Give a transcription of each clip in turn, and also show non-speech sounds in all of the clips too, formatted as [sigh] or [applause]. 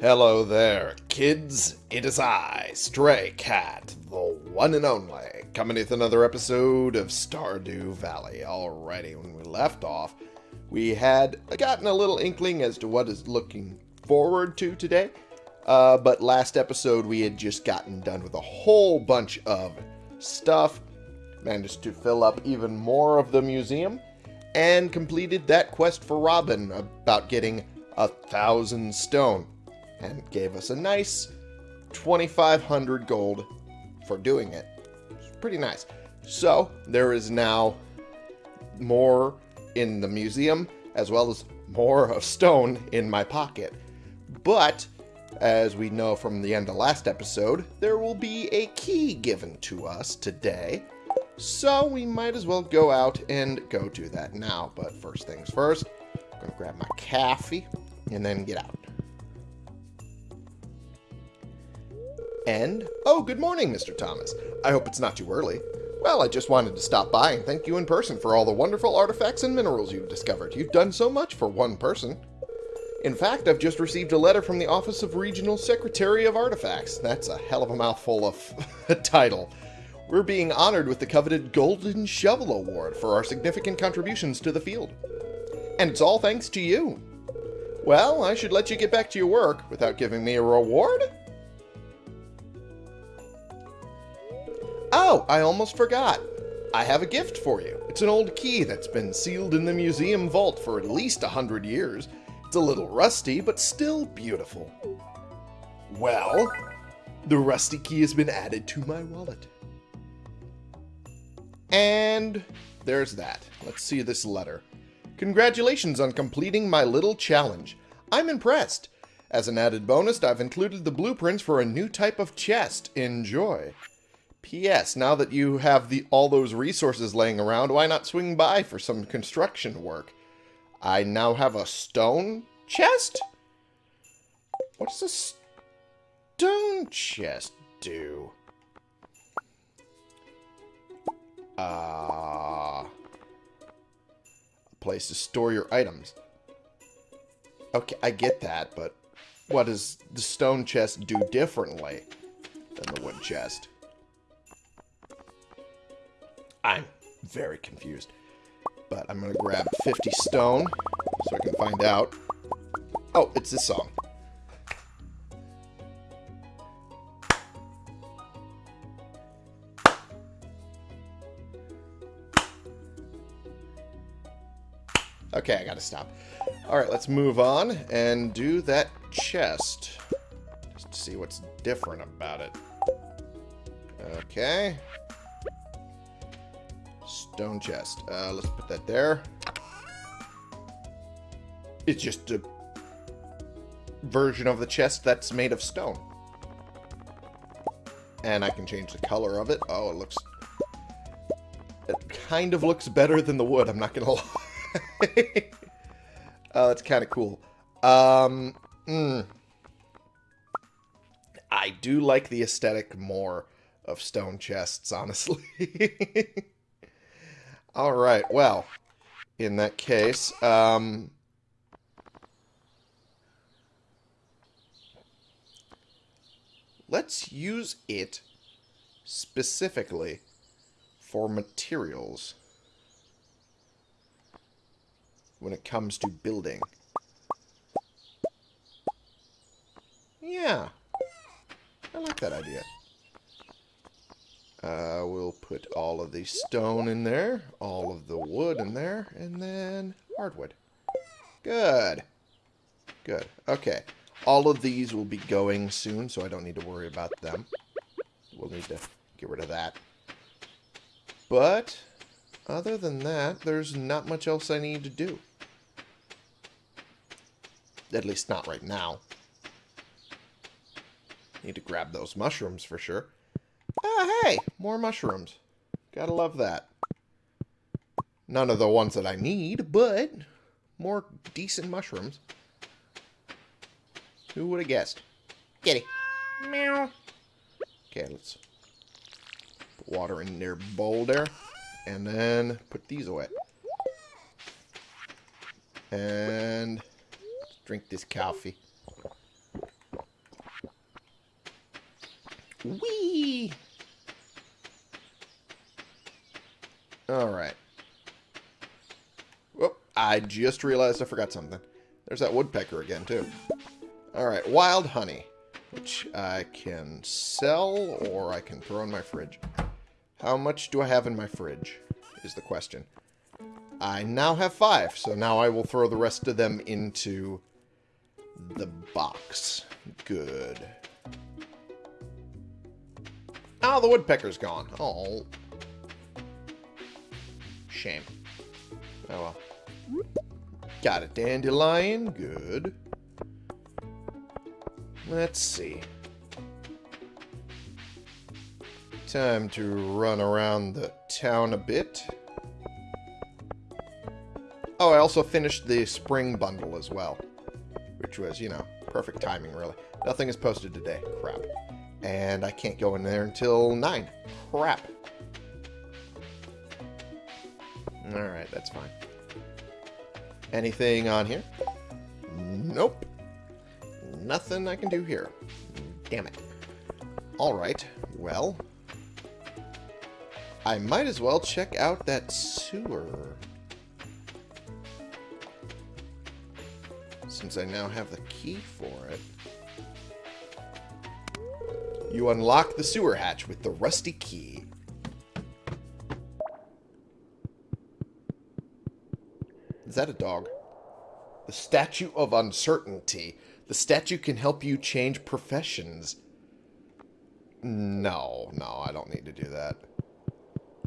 Hello there, kids. It is I, Stray Cat, the one and only, coming with another episode of Stardew Valley. Alrighty, when we left off, we had gotten a little inkling as to what is looking forward to today. Uh, but last episode, we had just gotten done with a whole bunch of stuff, managed to fill up even more of the museum, and completed that quest for Robin about getting a thousand stone and gave us a nice 2500 gold for doing it. It's pretty nice. So, there is now more in the museum as well as more of stone in my pocket. But, as we know from the end of last episode, there will be a key given to us today. So we might as well go out and go do that now. But first things first, I'm going to grab my coffee and then get out. And, oh, good morning, Mr. Thomas. I hope it's not too early. Well, I just wanted to stop by and thank you in person for all the wonderful artifacts and minerals you've discovered. You've done so much for one person. In fact, I've just received a letter from the Office of Regional Secretary of Artifacts. That's a hell of a mouthful of [laughs] a title. We're being honored with the coveted Golden Shovel Award for our significant contributions to the field. And it's all thanks to you. Well, I should let you get back to your work without giving me a reward? Oh, I almost forgot. I have a gift for you. It's an old key that's been sealed in the museum vault for at least a hundred years. It's a little rusty, but still beautiful. Well, the rusty key has been added to my wallet. And there's that. Let's see this letter. Congratulations on completing my little challenge. I'm impressed. As an added bonus, I've included the blueprints for a new type of chest. Enjoy. P.S. Now that you have the all those resources laying around, why not swing by for some construction work? I now have a stone chest? What does a stone chest do? Ah. Uh, a place to store your items. Okay, I get that, but what does the stone chest do differently than the wood chest? I'm very confused. But I'm going to grab 50 stone so I can find out. Oh, it's this song. Okay, I gotta stop. Alright, let's move on and do that chest. Just to see what's different about it. Okay. Stone chest. Uh, let's put that there. It's just a version of the chest that's made of stone. And I can change the color of it. Oh, it looks... It kind of looks better than the wood, I'm not gonna [laughs] lie. oh, that's kind of cool. Um, mm, I do like the aesthetic more of stone chests, honestly. [laughs] All right, well, in that case, um, let's use it specifically for materials when it comes to building. Yeah, I like that idea. Uh, we'll put all of the stone in there, all of the wood in there, and then hardwood. Good. Good. Okay. All of these will be going soon, so I don't need to worry about them. We'll need to get rid of that. But, other than that, there's not much else I need to do. At least not right now. Need to grab those mushrooms for sure. Ah, hey! More mushrooms. Gotta love that. None of the ones that I need, but more decent mushrooms. Who would have guessed? Kitty. Meow. Okay, let's put water in their bowl there. And then put these away. And drink this coffee. Whee! Alright. Whoop, I just realized I forgot something. There's that woodpecker again, too. Alright, wild honey. Which I can sell or I can throw in my fridge. How much do I have in my fridge? Is the question. I now have five, so now I will throw the rest of them into the box. Good. Oh, the woodpecker's gone. Oh. Shame. Oh well. Got a dandelion. Good. Let's see. Time to run around the town a bit. Oh, I also finished the spring bundle as well. Which was, you know, perfect timing, really. Nothing is posted today. Crap. And I can't go in there until 9. Crap. Alright, that's fine. Anything on here? Nope. Nothing I can do here. Damn it. Alright, well... I might as well check out that sewer. Since I now have the key for it. You unlock the sewer hatch with the rusty key. That a dog? The Statue of Uncertainty. The statue can help you change professions. No, no, I don't need to do that.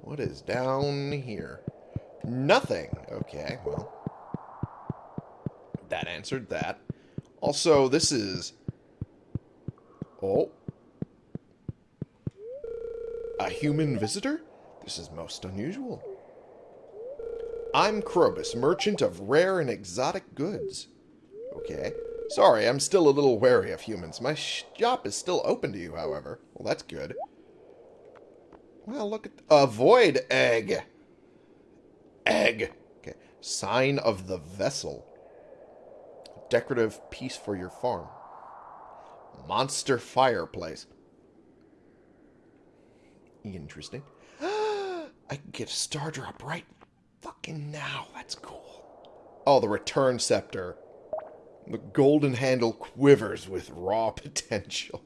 What is down here? Nothing. Okay, well. That answered that. Also, this is... Oh. A human visitor? This is most unusual. I'm Krobus, merchant of rare and exotic goods. Okay. Sorry, I'm still a little wary of humans. My shop is still open to you, however. Well, that's good. Well, look at... A void egg. Egg. Okay. Sign of the vessel. Decorative piece for your farm. Monster fireplace. Interesting. [gasps] I get a Stardrop right fucking now. That's cool. Oh, the return scepter. The golden handle quivers with raw [laughs] potential.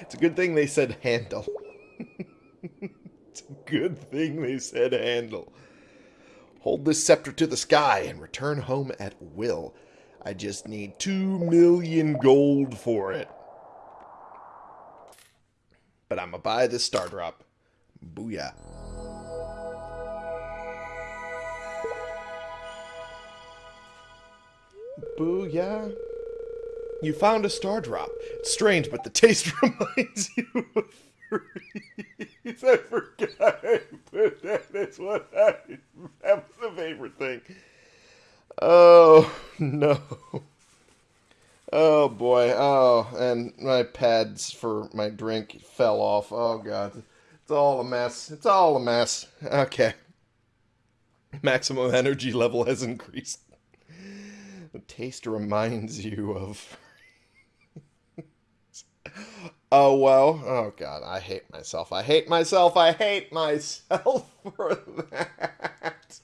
it's a good thing they said handle. [laughs] it's a good thing they said handle. Hold this scepter to the sky and return home at will. I just need two million gold for it. But I'm to buy this Stardrop. Booyah. Booyah. You found a Stardrop. It's strange, but the taste [laughs] reminds you of freeze. I forgot I put that. That's what I... That was the favorite thing. Oh, no. Oh, boy. Oh, and my pads for my drink fell off. Oh, God. It's all a mess. It's all a mess. Okay. Maximum energy level has increased. The taste reminds [laughs] you of... [laughs] oh, well. Oh, God. I hate myself. I hate myself. I hate myself [laughs] for that.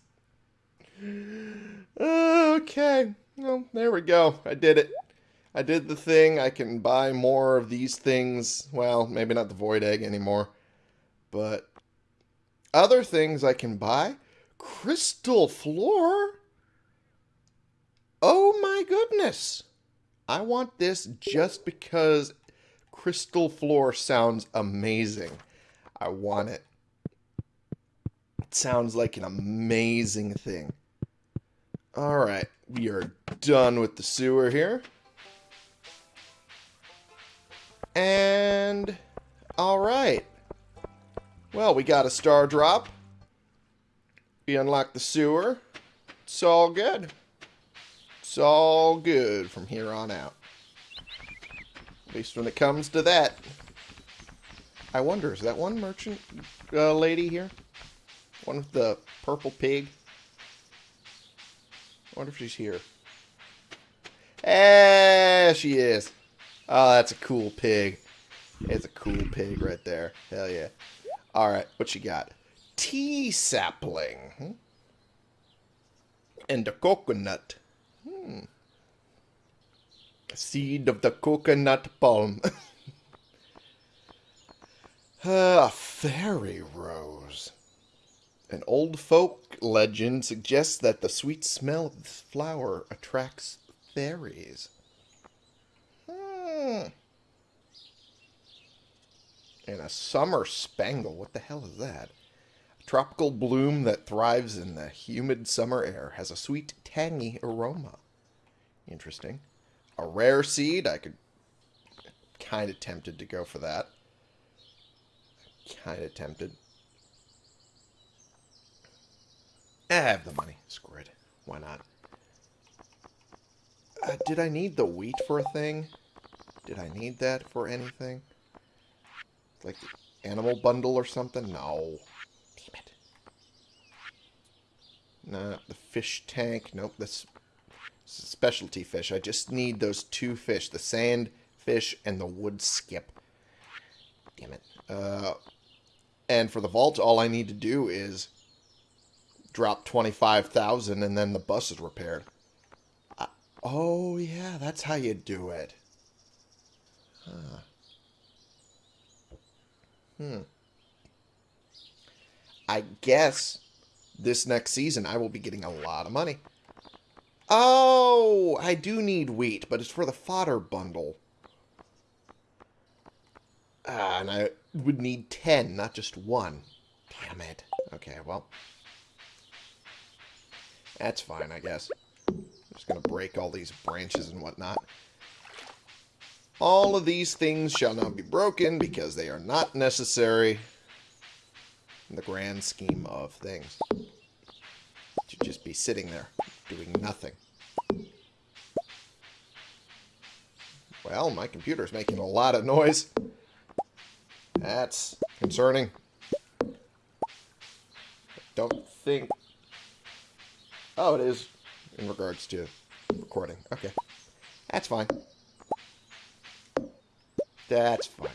Okay. Well, there we go. I did it. I did the thing. I can buy more of these things. Well, maybe not the void egg anymore. But other things I can buy. Crystal floor? Oh my goodness. I want this just because crystal floor sounds amazing. I want it. It sounds like an amazing thing. Alright, we are done with the sewer here. And... Alright. Well, we got a Stardrop. We unlocked the sewer. It's all good. It's all good from here on out. At least when it comes to that. I wonder, is that one merchant uh, lady here? One with the purple pig? I wonder if she's here. Eh, she is. Oh, that's a cool pig. It's a cool pig right there. Hell yeah. Alright, what you got? Tea sapling. Hmm? And a coconut. Hmm. Seed of the coconut palm. [laughs] A fairy rose. An old folk legend suggests that the sweet smell of this flower attracts fairies. Hmm. And a summer spangle. What the hell is that? A tropical bloom that thrives in the humid summer air has a sweet, tangy aroma. Interesting. A rare seed. I could kind of tempted to go for that. Kind of tempted. I have the money. Screw it. Why not? Uh, did I need the wheat for a thing? Did I need that for anything? Like the animal bundle or something? No. Damn it. Nah, the fish tank. Nope, that's specialty fish. I just need those two fish. The sand fish and the Woodskip. Damn it. Uh, and for the vault, all I need to do is drop 25,000 and then the bus is repaired. Oh, yeah, that's how you do it. Huh. Hmm. I guess this next season I will be getting a lot of money. Oh, I do need wheat, but it's for the fodder bundle. Ah, and I would need 10, not just one. Damn it. Okay, well. That's fine, I guess. I'm just going to break all these branches and whatnot. All of these things shall not be broken because they are not necessary in the grand scheme of things. To just be sitting there doing nothing. Well, my computer's making a lot of noise. That's concerning. Don't think... Oh, it is in regards to recording. Okay. That's fine. That's fine.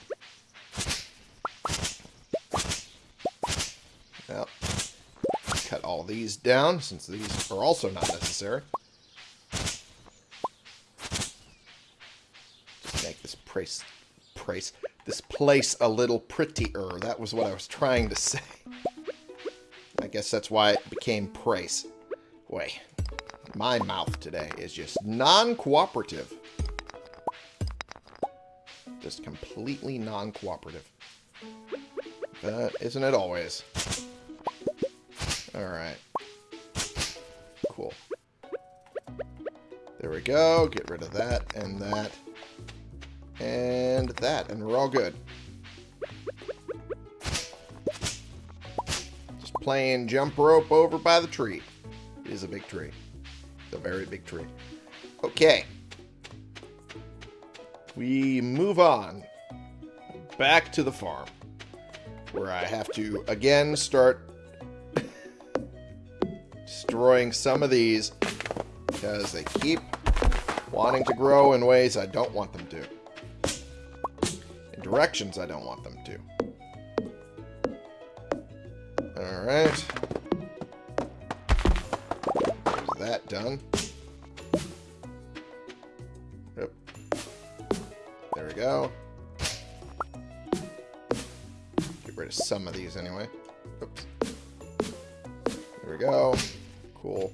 Well, cut all these down since these are also not necessary. Just price, this place a little prettier. That was what I was trying to say. I guess that's why it became price. Boy, my mouth today is just non-cooperative just completely non-cooperative. But isn't it always? Alright. Cool. There we go. Get rid of that and that. And that. And we're all good. Just playing jump rope over by the tree. It is a big tree. It's a very big tree. Okay we move on back to the farm where I have to again start destroying some of these because they keep wanting to grow in ways I don't want them to. Directions I don't want them to. Alright. That done. Yep. There we go. Get rid of some of these anyway. Oops. There we go. Cool.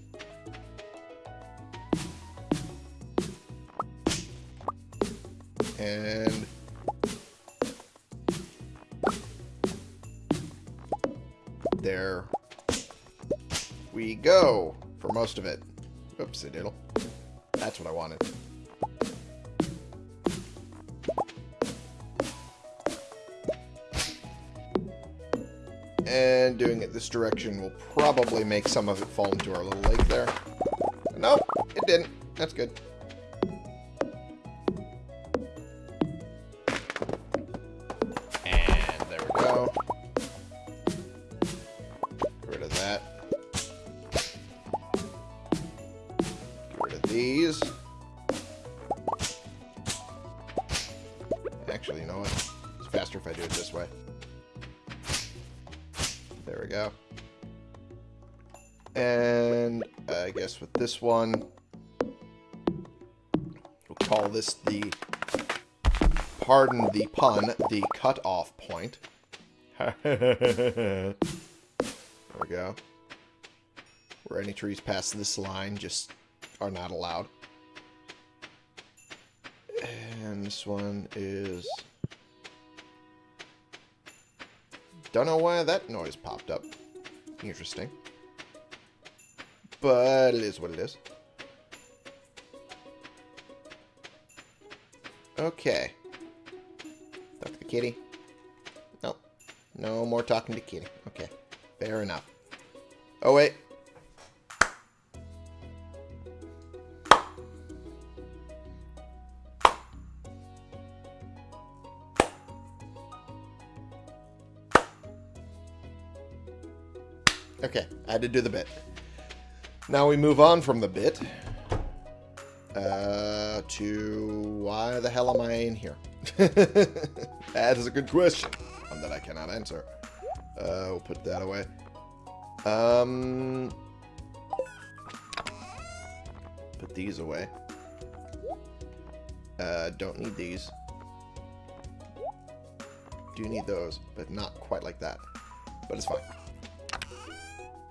And... go for most of it. Oopsie diddle. That's what I wanted. And doing it this direction will probably make some of it fall into our little lake there. Nope, it didn't. That's good. One, we'll call this the, pardon the pun, the cut-off point. [laughs] there we go. Where any trees past this line just are not allowed. And this one is... Don't know why that noise popped up. Interesting. But it is what it is. Okay. Talk to the kitty. Nope. No more talking to kitty. Okay. Fair enough. Oh, wait. Okay, I had to do the bit. Now we move on from the bit uh, to why the hell am I in here? [laughs] that is a good question, one that I cannot answer. Uh, we'll put that away. Um, put these away. Uh, don't need these. Do need those, but not quite like that. But it's fine.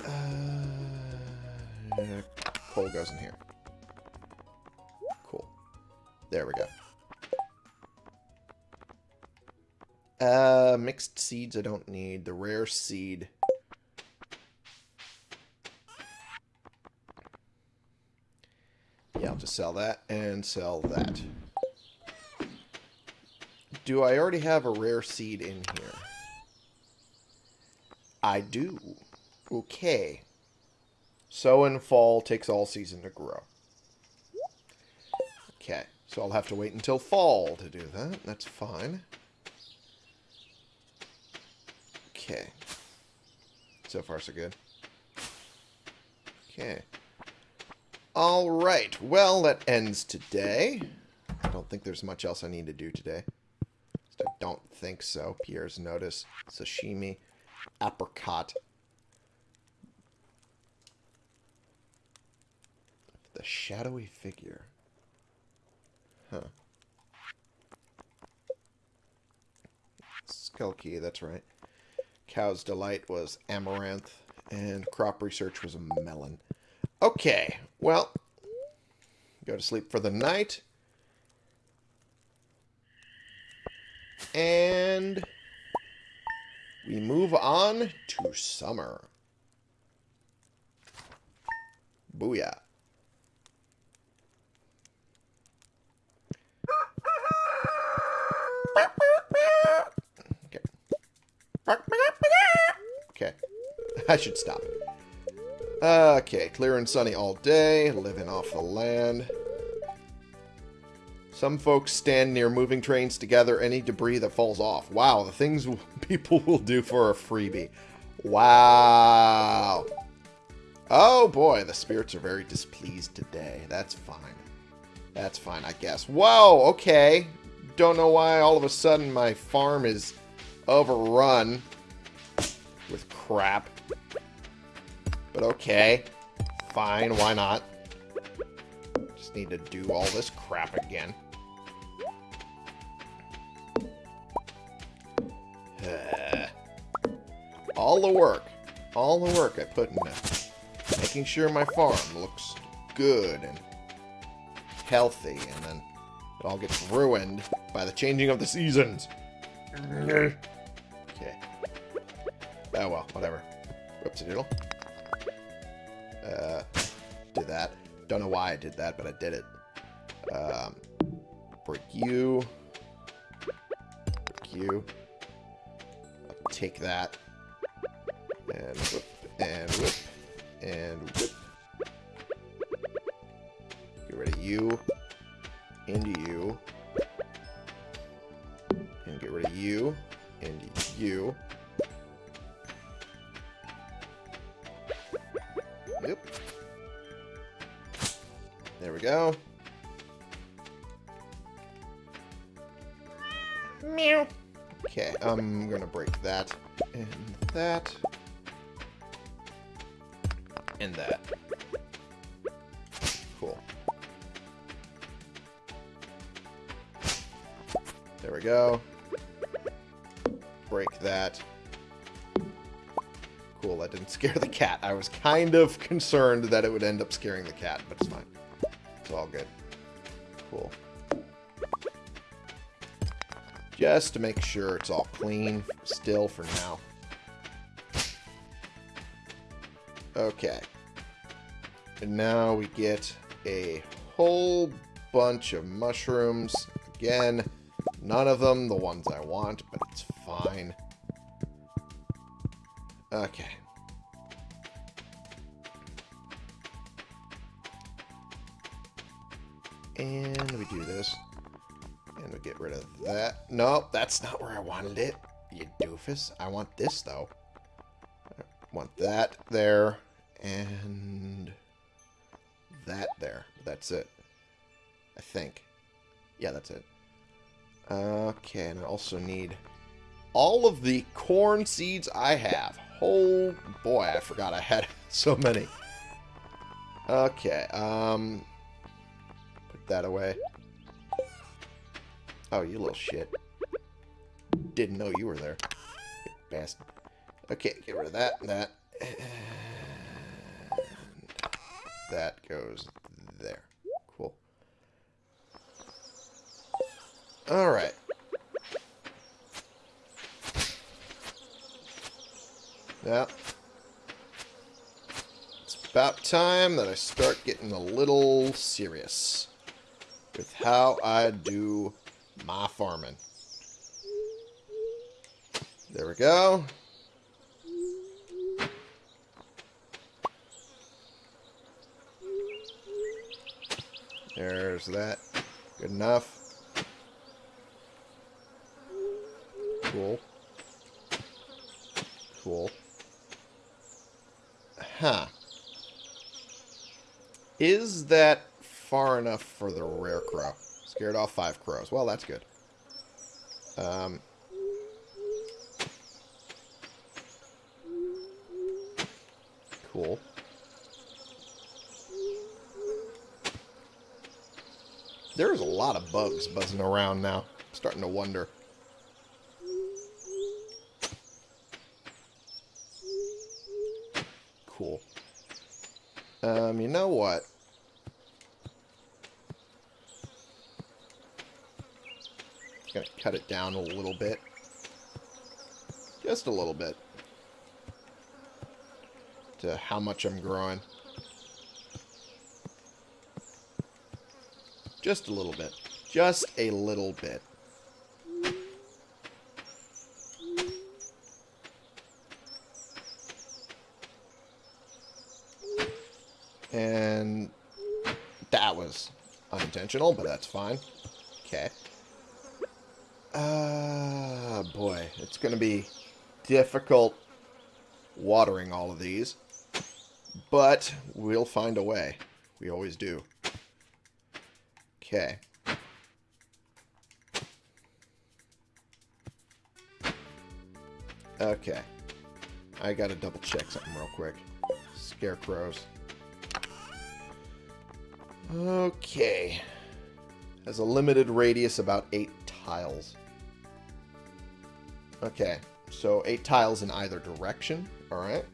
Uh, coal goes in here. Cool. There we go. Uh, mixed seeds I don't need. The rare seed. Yeah, I'll just sell that and sell that. Do I already have a rare seed in here? I do. Okay. Sow in fall takes all season to grow. Okay, so I'll have to wait until fall to do that. That's fine. Okay. So far, so good. Okay. Alright, well, that ends today. I don't think there's much else I need to do today. I don't think so. Pierre's notice. Sashimi. Apricot. The shadowy figure. Huh. Skull key, that's right. Cow's Delight was amaranth, and crop research was a melon. Okay, well, go to sleep for the night. And we move on to summer. Booyah. Okay. I should stop. Okay, clear and sunny all day, living off the land. Some folks stand near moving trains to gather any debris that falls off. Wow, the things [laughs] people will do for a freebie. Wow. Oh boy, the spirits are very displeased today. That's fine. That's fine, I guess. Whoa, okay. Don't know why all of a sudden my farm is overrun with crap. But okay. Fine, why not? Just need to do all this crap again. [sighs] all the work, all the work I put into making sure my farm looks good and healthy, and then it all gets ruined by the changing of the seasons. Mm-hmm. Okay. Oh well, whatever. Whoops a doodle. Don't know why I did that, but I did it. Um, break you. You. I'll take that. And and was kind of concerned that it would end up scaring the cat, but it's fine. It's all good. Cool. Just to make sure it's all clean still for now. Okay. And now we get a whole bunch of mushrooms. Again, none of them the ones I want, but And we do this. And we get rid of that. Nope, that's not where I wanted it, you doofus. I want this, though. I want that there. And that there. That's it. I think. Yeah, that's it. Okay, and I also need all of the corn seeds I have. Oh boy, I forgot I had [laughs] so many. Okay, um... That away. Oh, you little shit. Didn't know you were there. Bastard. Okay, get rid of that, that. And that goes there. Cool. Alright. Yeah. It's about time that I start getting a little serious with how I do my farming. There we go. There's that. Good enough. Cool. Cool. Huh. Is that far enough for the rare crow? Scared off five crows. Well, that's good. Um, cool. There's a lot of bugs buzzing around now. I'm starting to wonder. Cool. Um, you know what? Gonna cut it down a little bit. Just a little bit. To how much I'm growing. Just a little bit. Just a little bit. And that was unintentional, but that's fine. Okay. Boy. It's going to be difficult watering all of these. But we'll find a way. We always do. Okay. Okay. I gotta double check something real quick. Scarecrows. Okay. Has a limited radius, about eight tiles. Okay, so eight tiles in either direction. Alright.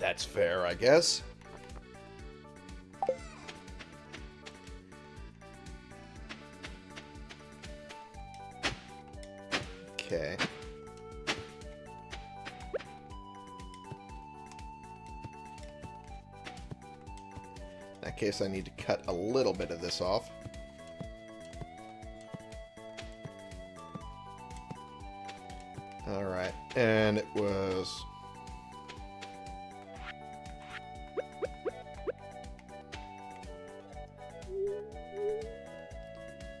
That's fair, I guess. Okay. In that case, I need to cut a little bit of this off. And it was...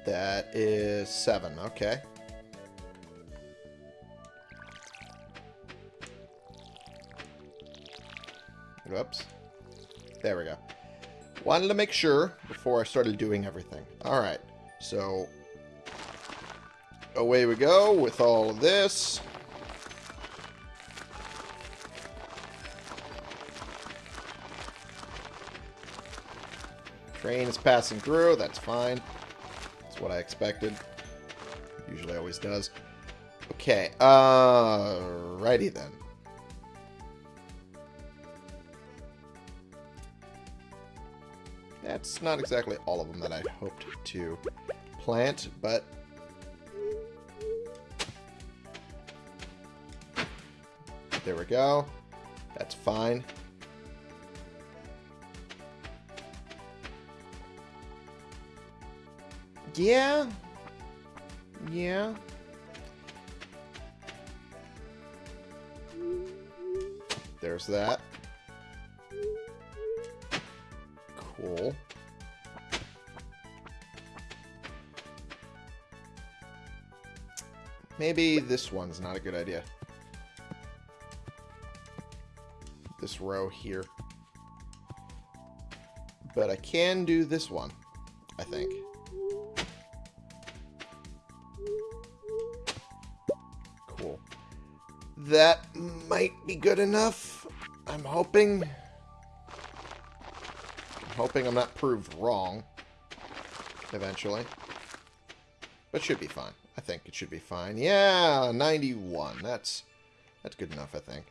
That is seven, okay. Whoops. There we go. Wanted to make sure before I started doing everything. Alright. So, away we go with all of this. Train is passing through. That's fine. That's what I expected. Usually always does. Okay. Uh, righty then. That's not exactly all of them that I hoped to plant, but... There we go. That's fine. Yeah. Yeah. There's that. Cool. Maybe this one's not a good idea. This row here. But I can do this one, I think. Good enough. I'm hoping. I'm hoping I'm not proved wrong. Eventually. But should be fine. I think it should be fine. Yeah, 91. That's that's good enough, I think.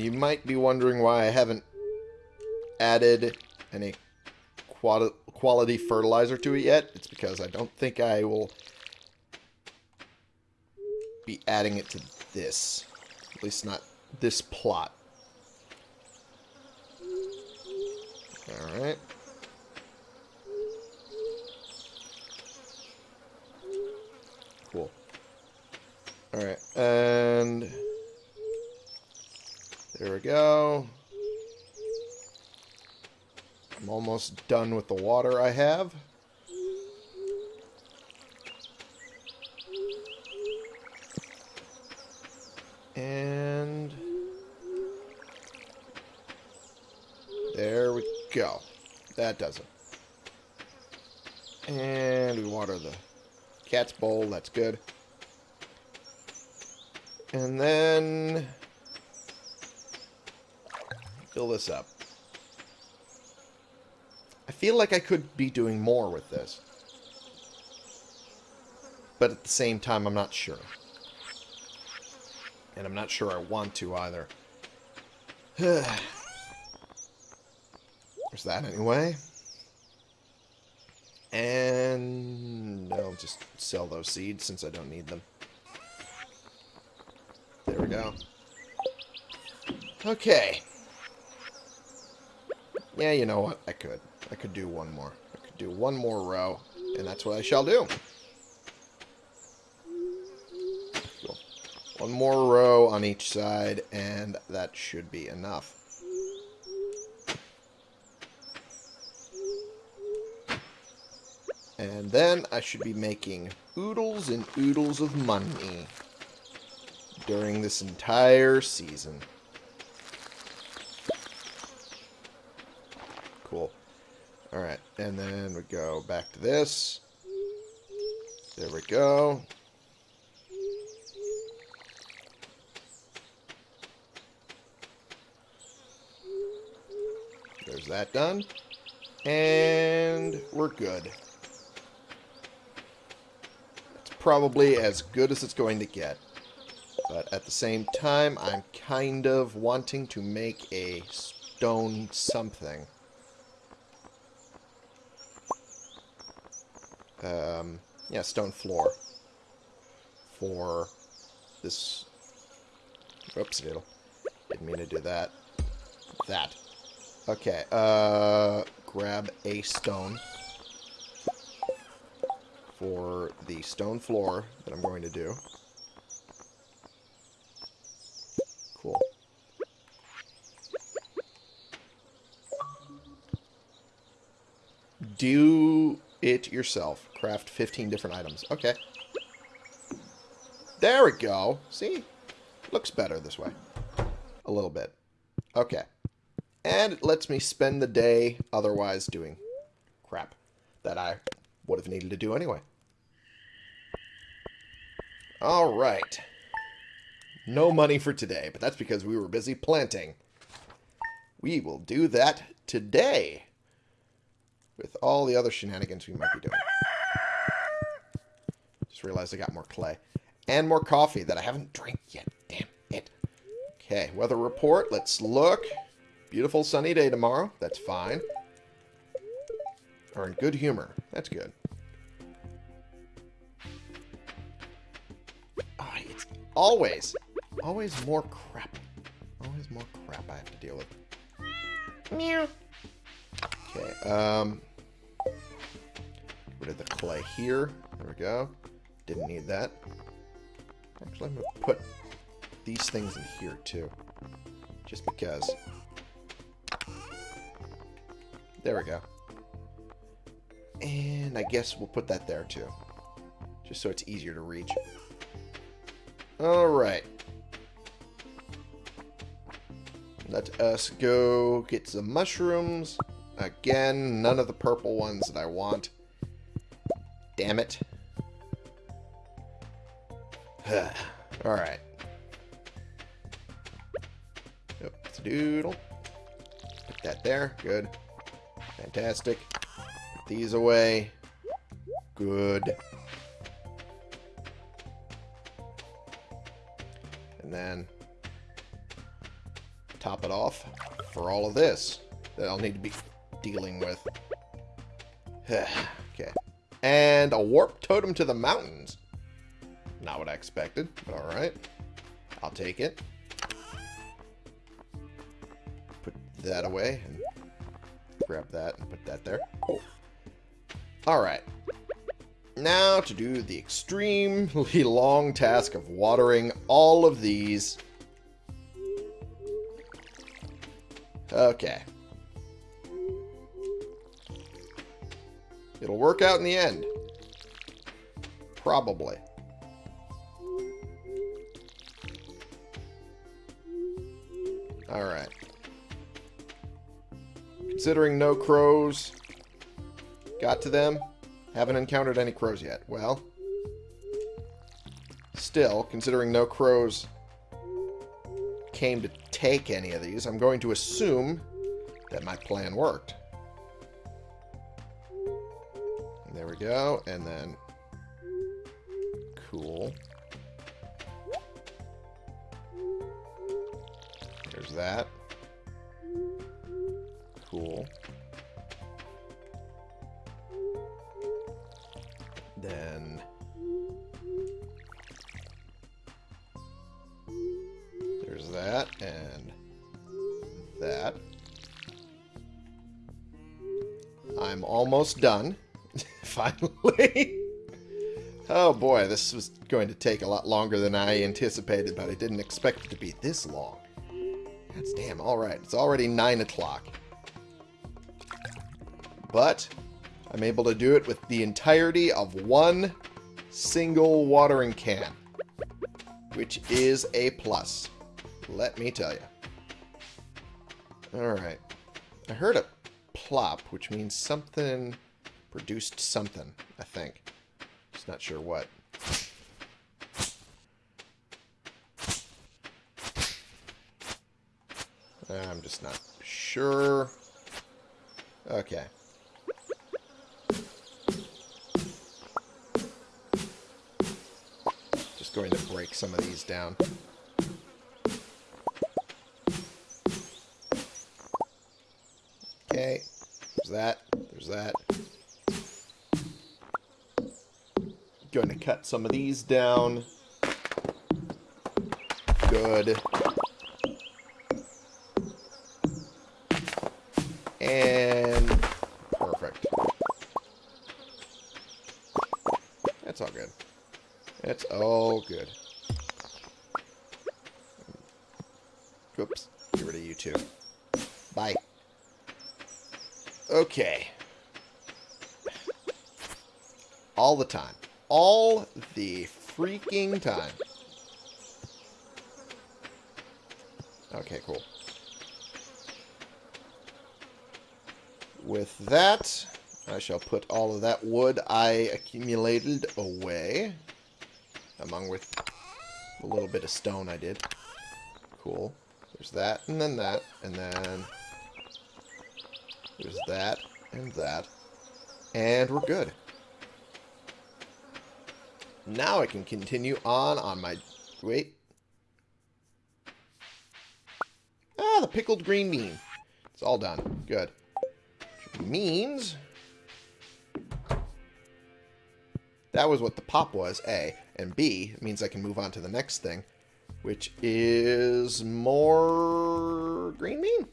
And you might be wondering why I haven't added any quali quality fertilizer to it yet. It's because I don't think I will be adding it to this. At least not this plot. Alright. Cool. Alright, and... There we go. I'm almost done with the water I have. And... There we go. That does it. And we water the cat's bowl. That's good. And then... Fill this up. I feel like I could be doing more with this. But at the same time, I'm not sure. And I'm not sure I want to either. [sighs] There's that anyway. And I'll just sell those seeds since I don't need them. There we go. Okay. Yeah, you know what? I could. I could do one more. I could do one more row, and that's what I shall do. Cool. One more row on each side, and that should be enough. And then I should be making oodles and oodles of money during this entire season. Cool. Alright, and then we go back to this. There we go. There's that done. And we're good. It's probably as good as it's going to get. But at the same time, I'm kind of wanting to make a stone something. Um, yeah, stone floor. For this... Oops, diddle. Didn't mean to do that. That. Okay, uh, grab a stone for the stone floor that I'm going to do. Cool. do it yourself. Craft 15 different items. Okay. There we go. See? Looks better this way. A little bit. Okay. And it lets me spend the day otherwise doing crap that I would have needed to do anyway. Alright. No money for today, but that's because we were busy planting. We will do that today. With all the other shenanigans we might be doing. Just realized I got more clay. And more coffee that I haven't drank yet. Damn it. Okay, weather report. Let's look. Beautiful sunny day tomorrow. That's fine. Are in good humor. That's good. Oh, it's always, always more crap. Always more crap I have to deal with. Meow. Okay, um... Rid of the clay here. There we go. Didn't need that. Actually, I'm going to put these things in here, too. Just because. There we go. And I guess we'll put that there, too. Just so it's easier to reach. Alright. Let us go get some mushrooms. Again, none of the purple ones that I want. Damn it. [sighs] Alright. Yep, doodle. Put that there. Good. Fantastic. Put these away. Good. And then top it off for all of this that I'll need to be dealing with. [sighs] And a warp totem to the mountains. Not what I expected, but alright. I'll take it. Put that away and grab that and put that there. Cool. Alright. Now to do the extremely [laughs] long task of watering all of these. Okay. It'll work out in the end. Probably. Alright. Considering no crows got to them, haven't encountered any crows yet. Well, still, considering no crows came to take any of these, I'm going to assume that my plan worked. Go, and then... Cool. There's that. Cool. Then... There's that, and that. I'm almost done. Finally. [laughs] oh boy, this was going to take a lot longer than I anticipated, but I didn't expect it to be this long. That's damn, alright. It's already 9 o'clock. But, I'm able to do it with the entirety of one single watering can. Which is a plus. Let me tell you. Alright. I heard a plop, which means something produced something, I think. Just not sure what. I'm just not sure. Okay. Just going to break some of these down. Okay. There's that. That. Going to cut some of these down. Good. And perfect. That's all good. That's all good. Oops. Get rid of you too. Bye. Okay. All the time. All the freaking time. Okay, cool. With that, I shall put all of that wood I accumulated away. Among with a little bit of stone I did. Cool. There's that, and then that, and then... There's that, and that. And we're good. Now I can continue on on my... Wait. Ah, the pickled green bean. It's all done. Good. Means... That was what the pop was, A. And B, means I can move on to the next thing, which is more green bean,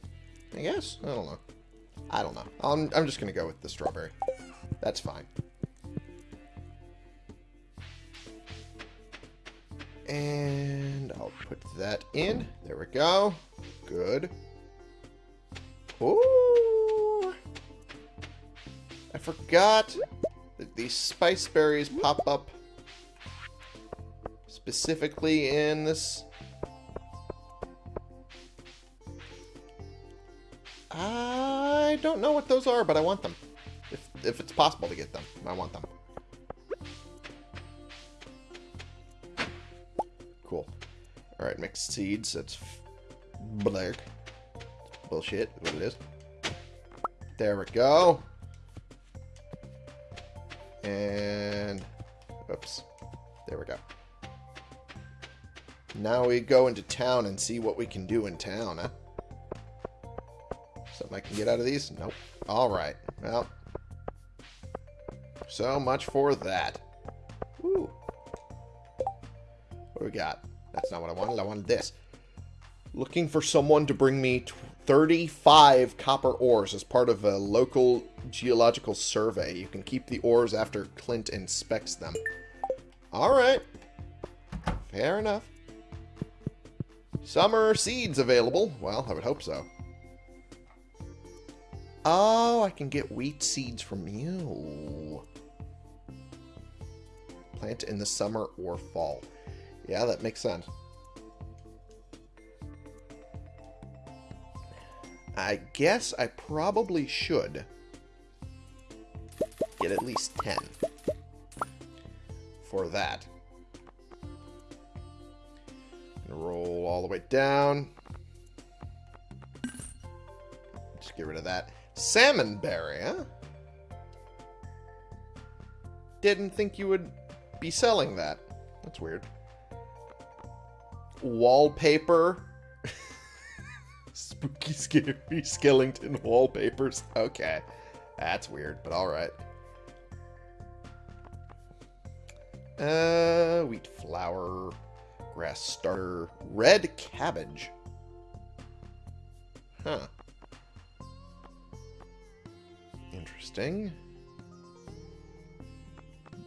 I guess. I don't know. I don't know. I'm, I'm just going to go with the strawberry. That's fine. And I'll put that in. There we go. Good. Ooh. I forgot that these spice berries pop up specifically in this. I don't know what those are, but I want them. If, if it's possible to get them, I want them. Alright, mixed seeds. That's black. Bullshit, what it is. There we go. And... Oops. There we go. Now we go into town and see what we can do in town, huh? Something I can get out of these? Nope. Alright. Well. So much for that. Woo. What do we got? That's not what I wanted. I wanted this. Looking for someone to bring me 35 copper ores as part of a local geological survey. You can keep the ores after Clint inspects them. Alright. Fair enough. Summer seeds available. Well, I would hope so. Oh, I can get wheat seeds from you. Plant in the summer or fall. Yeah, that makes sense. I guess I probably should get at least 10 for that. roll all the way down. Just get rid of that. Salmon berry, huh? Didn't think you would be selling that. That's weird. Wallpaper. [laughs] Spooky, scary skeleton wallpapers. Okay. That's weird, but alright. Uh, wheat flour, grass starter, red cabbage. Huh. Interesting.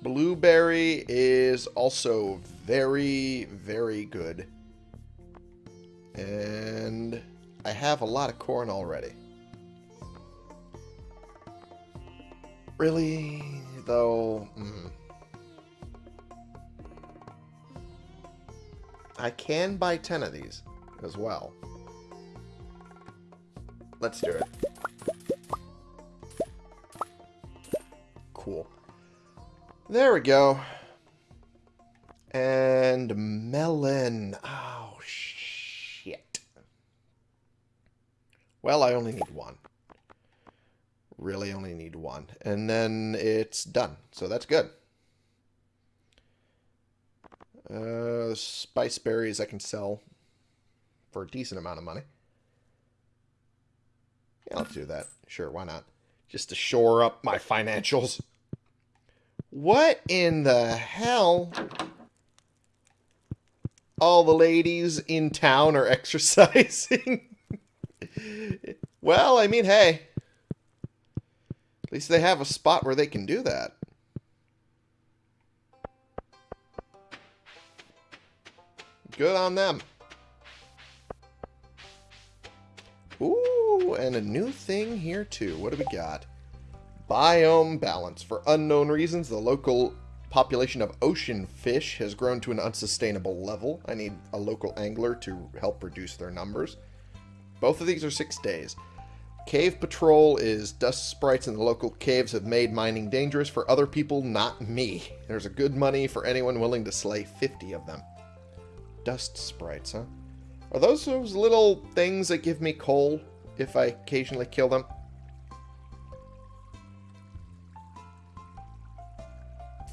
Blueberry is also very, very good. And I have a lot of corn already. Really, though... Mm. I can buy 10 of these as well. Let's do it. Cool. There we go. And melon. Oh, shit. Well, I only need one. Really only need one. And then it's done. So that's good. Uh, spice berries I can sell for a decent amount of money. Yeah, let's do that. Sure, why not? Just to shore up my financials. What in the hell? All the ladies in town are [laughs] exercising. [laughs] well, I mean, hey. At least they have a spot where they can do that. Good on them. Ooh, and a new thing here too. What do we got? Biome balance. For unknown reasons, the local population of ocean fish has grown to an unsustainable level. I need a local angler to help reduce their numbers. Both of these are six days. Cave patrol is dust sprites in the local caves have made mining dangerous for other people, not me. There's a good money for anyone willing to slay 50 of them. Dust sprites, huh? Are those those little things that give me coal if I occasionally kill them?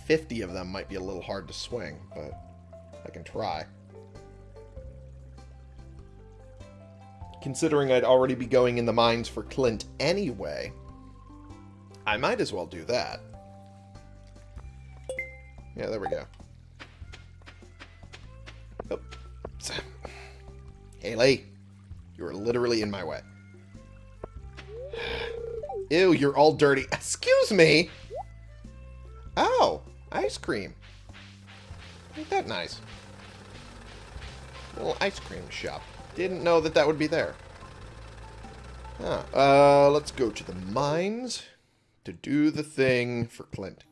Fifty of them might be a little hard to swing, but I can try. Considering I'd already be going in the mines for Clint anyway, I might as well do that. Yeah, there we go. Oh. Oops. Haley, you are literally in my way. Ew, you're all dirty. [laughs] Excuse me! Oh, ice cream. Ain't that nice? Little ice cream shop. Didn't know that that would be there. Huh. Uh, let's go to the mines to do the thing for Clint.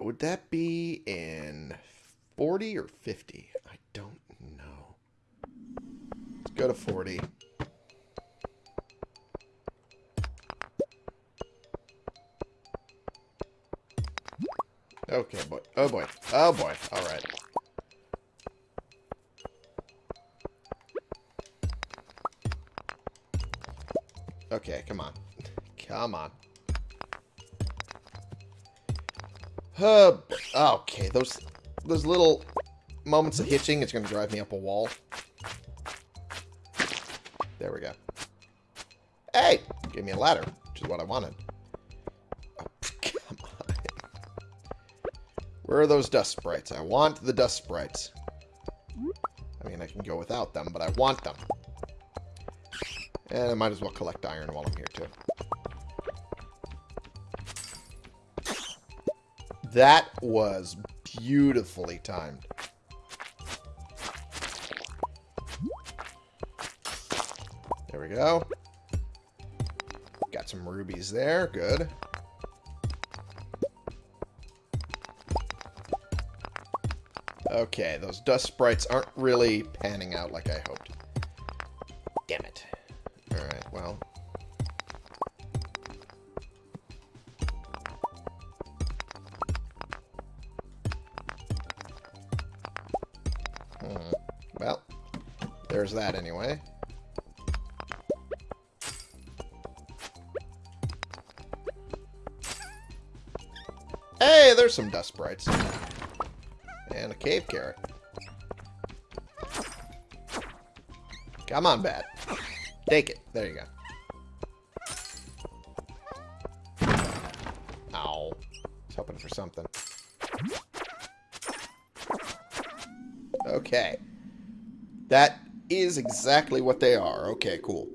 Would that be in 40 or 50? I don't know. Let's go to 40. Okay, boy. Oh, boy. Oh, boy. All right. Okay, come on. Come on. Uh, okay, those those little moments of hitching, it's going to drive me up a wall. There we go. Hey! Gave me a ladder, which is what I wanted. Oh, come on. Where are those dust sprites? I want the dust sprites. I mean, I can go without them, but I want them. And I might as well collect iron while I'm here, too. That was beautifully timed. There we go. Got some rubies there. Good. Okay, those dust sprites aren't really panning out like I hoped. That anyway. Hey, there's some dust sprites. And a cave carrot. Come on, bat. Take it. There you go. Ow. I was hoping for something. Okay. That is exactly what they are. Okay, cool.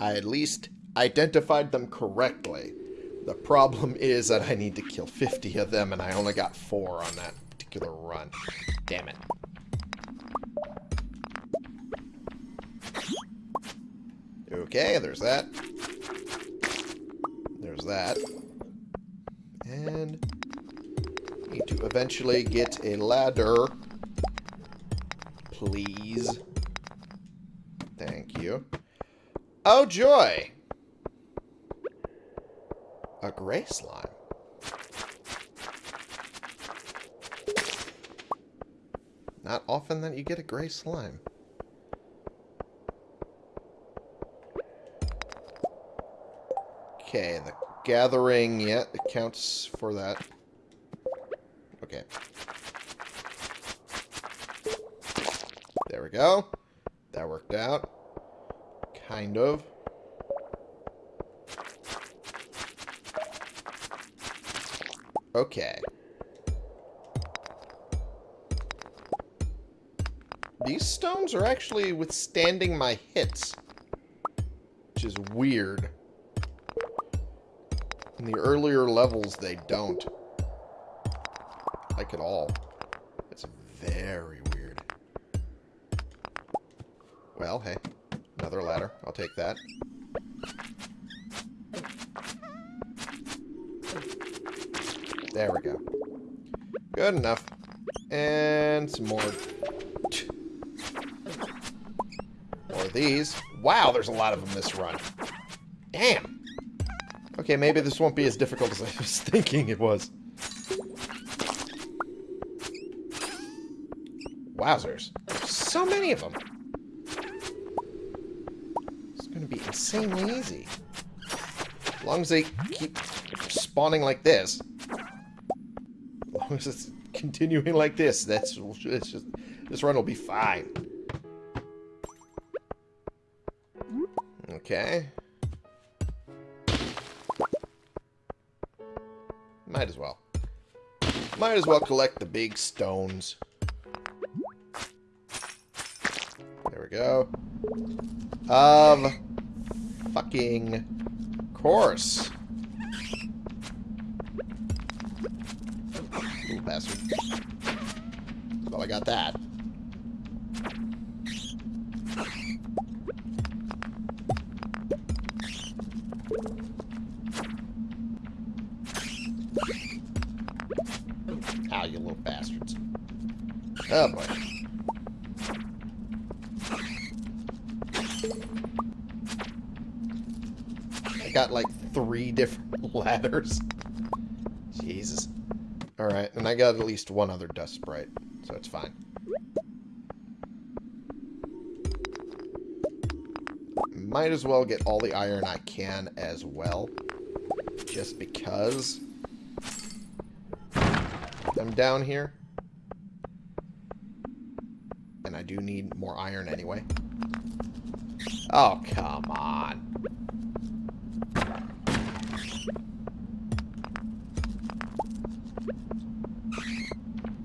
I at least identified them correctly. The problem is that I need to kill 50 of them, and I only got 4 on that particular run. Damn it. Okay, there's that. There's that. And need to eventually get a ladder. Please. Thank you. Oh, joy! A gray slime. Not often that you get a gray slime. Okay, the gathering, yeah, it counts for that. Okay. There we go. That worked out. Kind of. Okay. These stones are actually withstanding my hits. Which is weird. In the earlier levels, they don't. Like at all. It's very Well, hey. Another ladder. I'll take that. There we go. Good enough. And some more. More of these. Wow, there's a lot of them this run. Damn. Okay, maybe this won't be as difficult as I [laughs] was thinking it was. Wowzers. So many of them. Insanely easy. As long as they keep spawning like this. As long as it's continuing like this, that's just this run will be fine. Okay. Might as well. Might as well collect the big stones. There we go. Of fucking course. Little bastard. Well, I got that. Ah, you little bastards. Oh, boy. Got like three different [laughs] ladders. Jesus. Alright, and I got at least one other dust sprite, so it's fine. Might as well get all the iron I can as well. Just because I'm down here. And I do need more iron anyway. Oh, come on.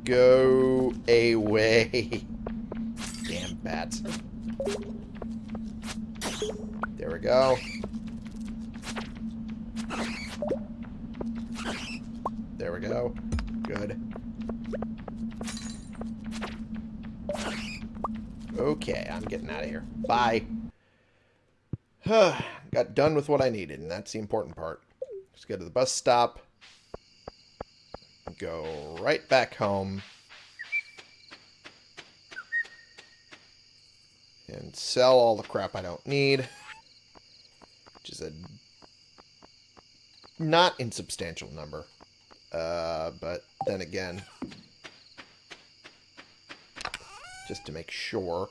Go away. [laughs] Damn bats. There we go. There we go. Good. Okay, I'm getting out of here. Bye. [sighs] Got done with what I needed, and that's the important part. Just go to the bus stop. Go right back home. And sell all the crap I don't need. Which is a not insubstantial number. Uh, but then again, just to make sure.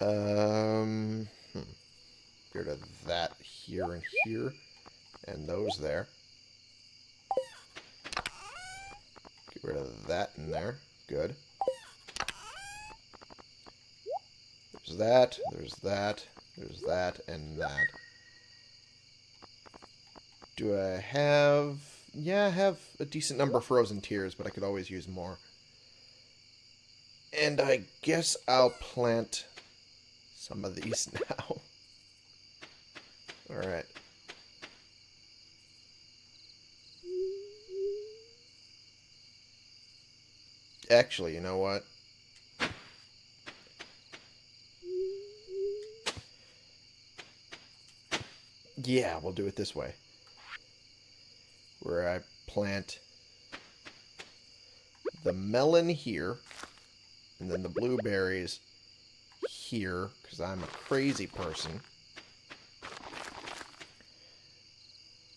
Um, hmm. Get rid of that here and here, and those there. Get rid of that in there. Good. There's that, there's that, there's that, and that. Do I have... Yeah, I have a decent number of frozen tears, but I could always use more. And I guess I'll plant some of these [laughs] now. Alright. Actually, you know what? Yeah, we'll do it this way. Where I plant the melon here, and then the blueberries here, because I'm a crazy person.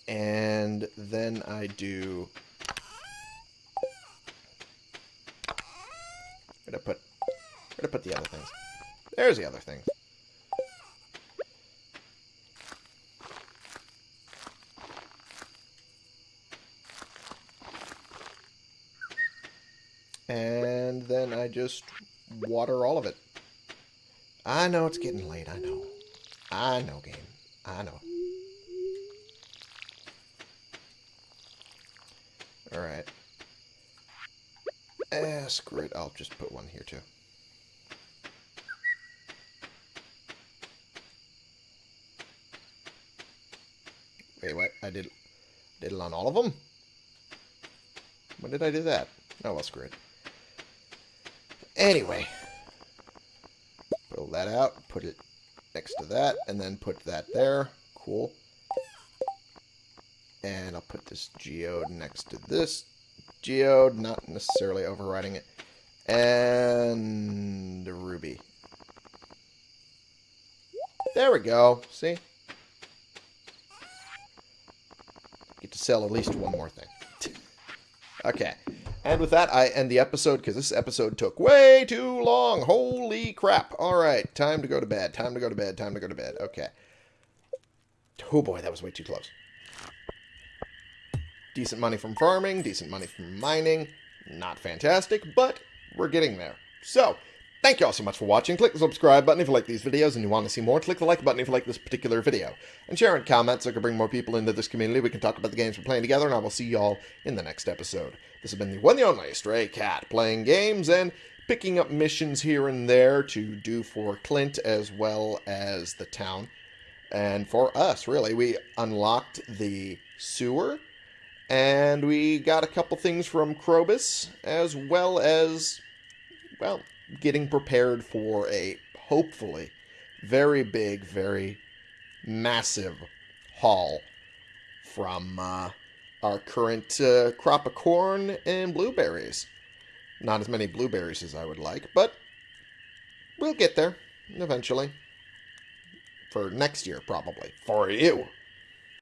And then I do... Where'd I put... Where'd I put the other things? There's the other things. And then I just water all of it. I know it's getting late. I know. I know, game. I know. Alright. Eh, screw it. I'll just put one here, too. Wait, what? I did, did it on all of them? When did I do that? Oh, well, screw it. Anyway. Pull that out, put it next to that, and then put that there. Cool. And I'll put this geode next to this geode, not necessarily overriding it. And ruby. There we go. See? Get to sell at least one more thing. [laughs] okay. And with that, I end the episode because this episode took way too long. Holy crap. All right. Time to go to bed. Time to go to bed. Time to go to bed. Okay. Oh boy, that was way too close. Decent money from farming, decent money from mining. Not fantastic, but we're getting there. So, thank you all so much for watching. Click the subscribe button if you like these videos and you want to see more. Click the like button if you like this particular video. And share and comment so I can bring more people into this community. We can talk about the games we're playing together, and I will see you all in the next episode. This has been the one and only Stray Cat, playing games and picking up missions here and there to do for Clint as well as the town. And for us, really, we unlocked the sewer and we got a couple things from Krobus, as well as, well, getting prepared for a, hopefully, very big, very massive haul from uh, our current uh, crop of corn and blueberries. Not as many blueberries as I would like, but we'll get there eventually. For next year, probably. For you.